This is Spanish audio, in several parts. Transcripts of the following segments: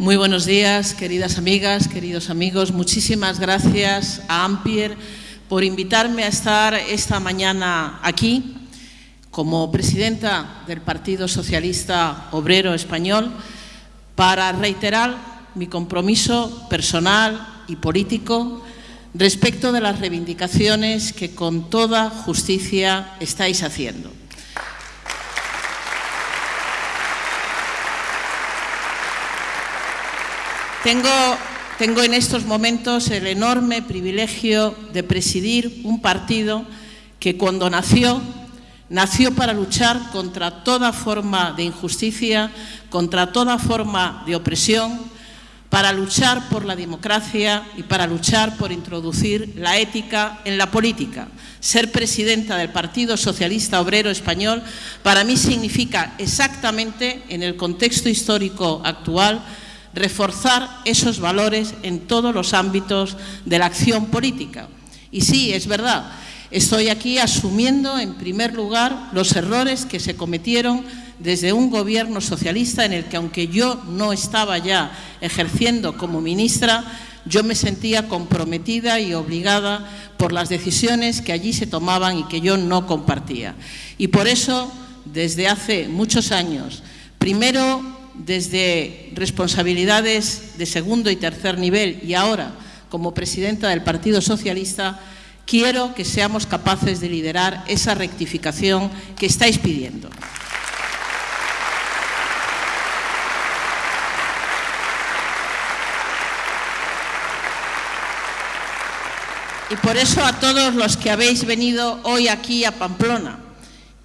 Muy buenos días, queridas amigas, queridos amigos. Muchísimas gracias a Ampier por invitarme a estar esta mañana aquí como presidenta del Partido Socialista Obrero Español para reiterar mi compromiso personal y político respecto de las reivindicaciones que con toda justicia estáis haciendo. Tengo, en estos momentos el enorme privilegio de presidir un partido que cuando nació, nació para luchar contra toda forma de injusticia, contra toda forma de opresión, para luchar por la democracia y para luchar por introducir la ética en la política. Ser presidenta del Partido Socialista Obrero Español para mí significa exactamente, en el contexto histórico actual, reforzar esos valores en todos los ámbitos de la acción política. Y sí, es verdad, estoy aquí asumiendo en primer lugar los errores que se cometieron desde un gobierno socialista en el que, aunque yo no estaba ya ejerciendo como ministra, yo me sentía comprometida y obligada por las decisiones que allí se tomaban y que yo no compartía. Y por eso, desde hace muchos años, primero desde responsabilidades de segundo y tercer nivel y ahora como presidenta del Partido Socialista, quiero que seamos capaces de liderar esa rectificación que estáis pidiendo. Y por eso a todos los que habéis venido hoy aquí a Pamplona,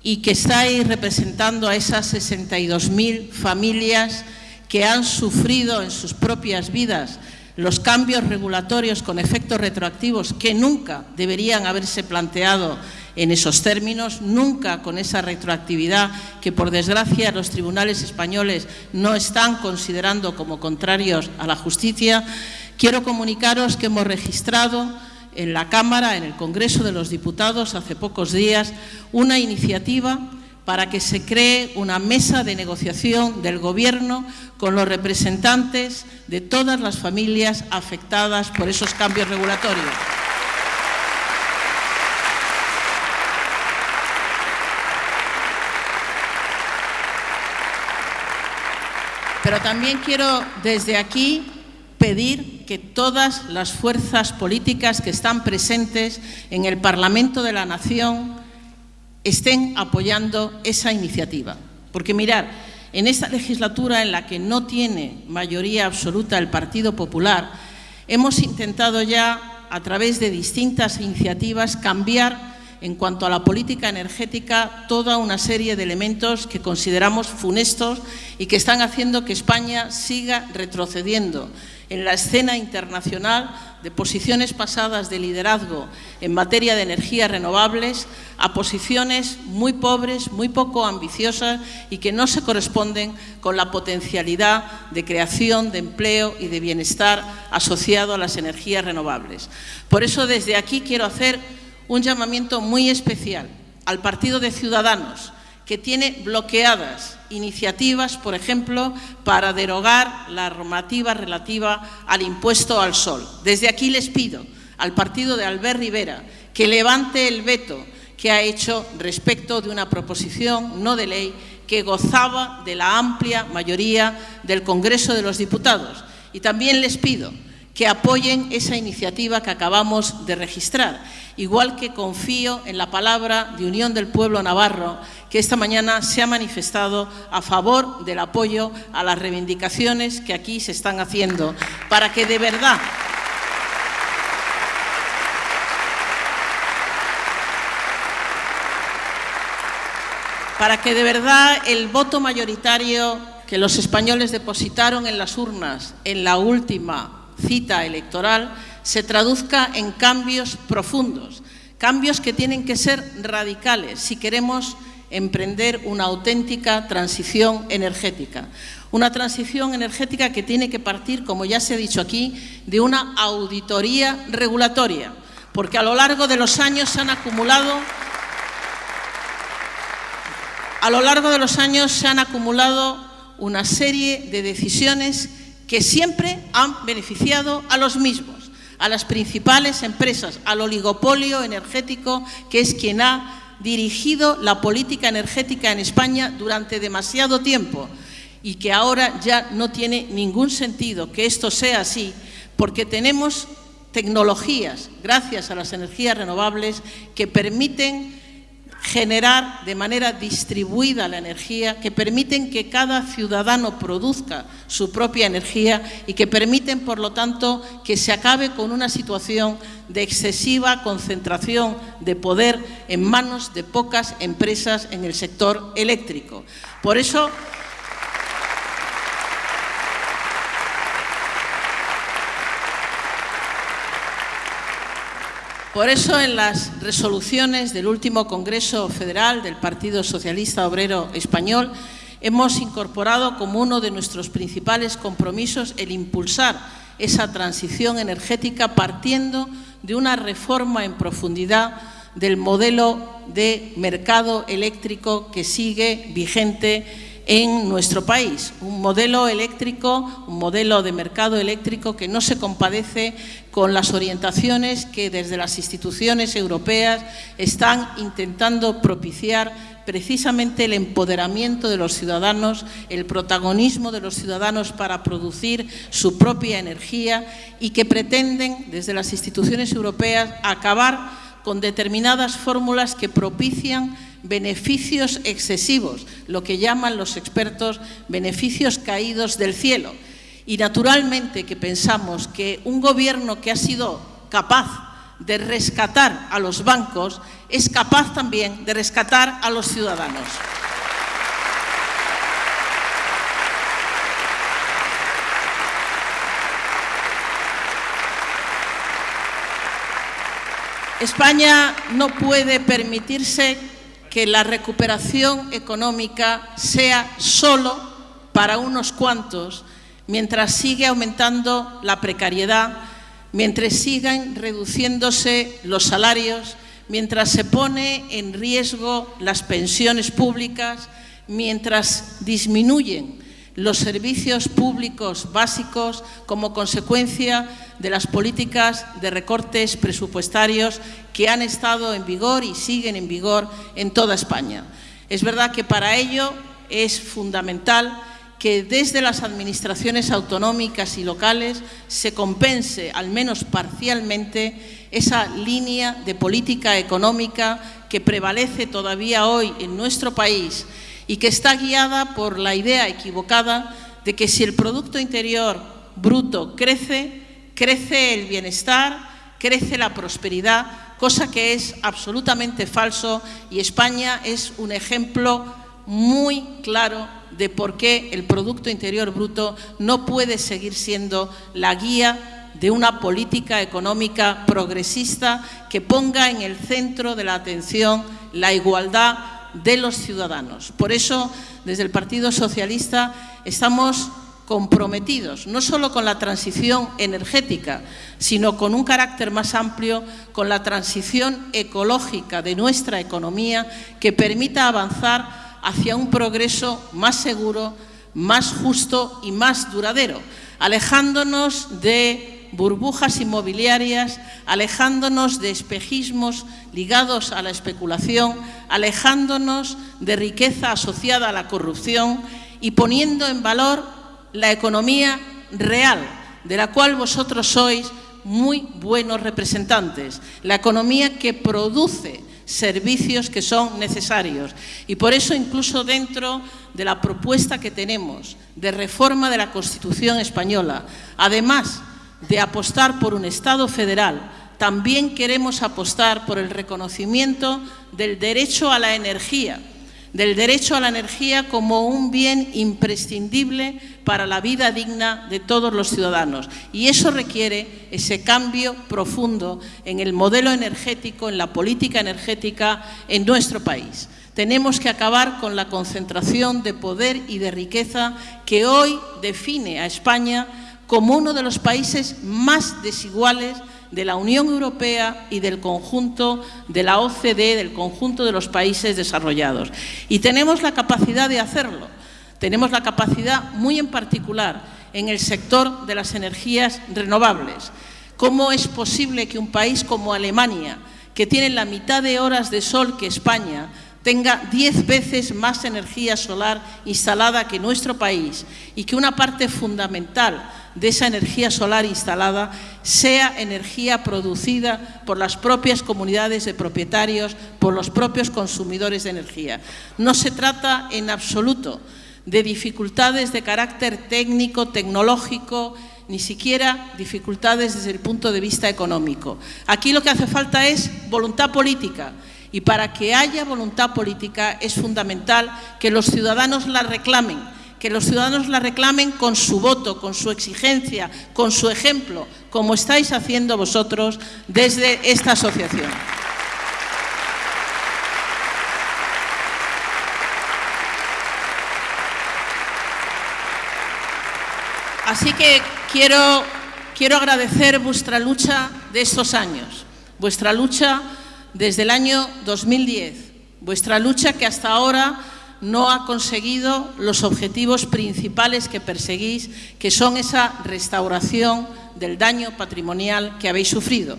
y que estáis representando a esas 62.000 familias que han sufrido en sus propias vidas los cambios regulatorios con efectos retroactivos que nunca deberían haberse planteado en esos términos, nunca con esa retroactividad que, por desgracia, los tribunales españoles no están considerando como contrarios a la justicia, quiero comunicaros que hemos registrado en la Cámara, en el Congreso de los Diputados, hace pocos días, una iniciativa para que se cree una mesa de negociación del Gobierno con los representantes de todas las familias afectadas por esos cambios regulatorios. Pero también quiero desde aquí pedir que todas las fuerzas políticas que están presentes en el Parlamento de la Nación estén apoyando esa iniciativa. Porque mirar, en esta legislatura en la que no tiene mayoría absoluta el Partido Popular, hemos intentado ya, a través de distintas iniciativas, cambiar en cuanto a la política energética toda una serie de elementos que consideramos funestos y que están haciendo que España siga retrocediendo en la escena internacional de posiciones pasadas de liderazgo en materia de energías renovables a posiciones muy pobres, muy poco ambiciosas y que no se corresponden con la potencialidad de creación de empleo y de bienestar asociado a las energías renovables. Por eso desde aquí quiero hacer un llamamiento muy especial al Partido de Ciudadanos, que tiene bloqueadas iniciativas, por ejemplo, para derogar la normativa relativa al impuesto al sol. Desde aquí les pido al partido de Albert Rivera que levante el veto que ha hecho respecto de una proposición no de ley que gozaba de la amplia mayoría del Congreso de los Diputados. Y también les pido que apoyen esa iniciativa que acabamos de registrar, igual que confío en la palabra de Unión del Pueblo Navarro, que esta mañana se ha manifestado a favor del apoyo a las reivindicaciones que aquí se están haciendo, para que de verdad para que de verdad el voto mayoritario que los españoles depositaron en las urnas en la última cita electoral se traduzca en cambios profundos, cambios que tienen que ser radicales si queremos emprender una auténtica transición energética. Una transición energética que tiene que partir, como ya se ha dicho aquí, de una auditoría regulatoria, porque a lo largo de los años se han acumulado a lo largo de los años se han acumulado una serie de decisiones que siempre han beneficiado a los mismos, a las principales empresas, al oligopolio energético, que es quien ha dirigido la política energética en España durante demasiado tiempo y que ahora ya no tiene ningún sentido que esto sea así, porque tenemos tecnologías, gracias a las energías renovables, que permiten generar de manera distribuida la energía, que permiten que cada ciudadano produzca su propia energía y que permiten, por lo tanto, que se acabe con una situación de excesiva concentración de poder en manos de pocas empresas en el sector eléctrico. Por eso, Por eso, en las resoluciones del último Congreso Federal del Partido Socialista Obrero Español, hemos incorporado como uno de nuestros principales compromisos el impulsar esa transición energética partiendo de una reforma en profundidad del modelo de mercado eléctrico que sigue vigente en nuestro país. Un modelo eléctrico, un modelo de mercado eléctrico que no se compadece con las orientaciones que desde las instituciones europeas están intentando propiciar precisamente el empoderamiento de los ciudadanos, el protagonismo de los ciudadanos para producir su propia energía y que pretenden desde las instituciones europeas acabar con determinadas fórmulas que propician beneficios excesivos, lo que llaman los expertos beneficios caídos del cielo. Y naturalmente que pensamos que un gobierno que ha sido capaz de rescatar a los bancos es capaz también de rescatar a los ciudadanos. España no puede permitirse que la recuperación económica sea solo para unos cuantos, mientras sigue aumentando la precariedad, mientras sigan reduciéndose los salarios, mientras se pone en riesgo las pensiones públicas, mientras disminuyen los servicios públicos básicos como consecuencia de las políticas de recortes presupuestarios que han estado en vigor y siguen en vigor en toda España. Es verdad que para ello es fundamental que desde las administraciones autonómicas y locales se compense, al menos parcialmente, esa línea de política económica que prevalece todavía hoy en nuestro país y que está guiada por la idea equivocada de que si el Producto Interior Bruto crece, crece el bienestar, crece la prosperidad, cosa que es absolutamente falso y España es un ejemplo muy claro de por qué el Producto Interior Bruto no puede seguir siendo la guía de una política económica progresista que ponga en el centro de la atención la igualdad de los ciudadanos. Por eso, desde el Partido Socialista estamos comprometidos no solo con la transición energética, sino con un carácter más amplio, con la transición ecológica de nuestra economía que permita avanzar hacia un progreso más seguro, más justo y más duradero, alejándonos de burbujas inmobiliarias, alejándonos de espejismos ligados a la especulación, alejándonos de riqueza asociada a la corrupción y poniendo en valor la economía real, de la cual vosotros sois muy buenos representantes, la economía que produce servicios que son necesarios. Y por eso, incluso dentro de la propuesta que tenemos de reforma de la Constitución española, además de apostar por un Estado federal, también queremos apostar por el reconocimiento del derecho a la energía, del derecho a la energía como un bien imprescindible para la vida digna de todos los ciudadanos. Y eso requiere ese cambio profundo en el modelo energético, en la política energética en nuestro país. Tenemos que acabar con la concentración de poder y de riqueza que hoy define a España como uno de los países más desiguales de la Unión Europea y del conjunto de la OCDE, del conjunto de los países desarrollados. Y tenemos la capacidad de hacerlo. Tenemos la capacidad, muy en particular, en el sector de las energías renovables. ¿Cómo es posible que un país como Alemania, que tiene la mitad de horas de sol que España, tenga diez veces más energía solar instalada que nuestro país y que una parte fundamental de esa energía solar instalada sea energía producida por las propias comunidades de propietarios, por los propios consumidores de energía. No se trata en absoluto de dificultades de carácter técnico, tecnológico, ni siquiera dificultades desde el punto de vista económico. Aquí lo que hace falta es voluntad política y para que haya voluntad política es fundamental que los ciudadanos la reclamen, que los ciudadanos la reclamen con su voto, con su exigencia, con su ejemplo, como estáis haciendo vosotros desde esta asociación. Así que quiero, quiero agradecer vuestra lucha de estos años, vuestra lucha desde el año 2010, vuestra lucha que hasta ahora no ha conseguido los objetivos principales que perseguís, que son esa restauración del daño patrimonial que habéis sufrido.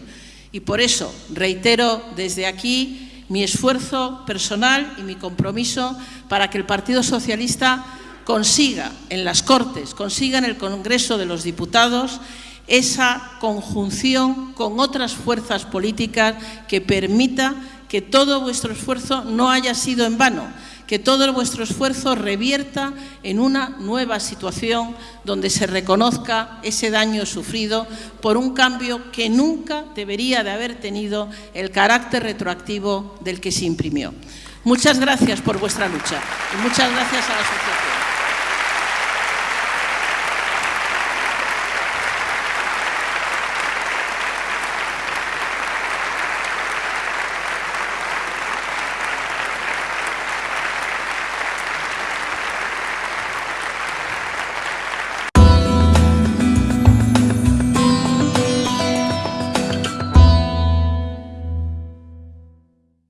Y por eso reitero desde aquí mi esfuerzo personal y mi compromiso para que el Partido Socialista consiga en las Cortes, consiga en el Congreso de los Diputados esa conjunción con otras fuerzas políticas que permita que todo vuestro esfuerzo no haya sido en vano, que todo vuestro esfuerzo revierta en una nueva situación donde se reconozca ese daño sufrido por un cambio que nunca debería de haber tenido el carácter retroactivo del que se imprimió. Muchas gracias por vuestra lucha y muchas gracias a la asociación.